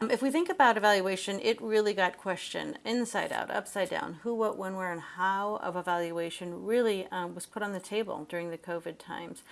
Um, if we think about evaluation, it really got questioned inside out, upside down. Who, what, when, where, and how of evaluation really um, was put on the table during the COVID times.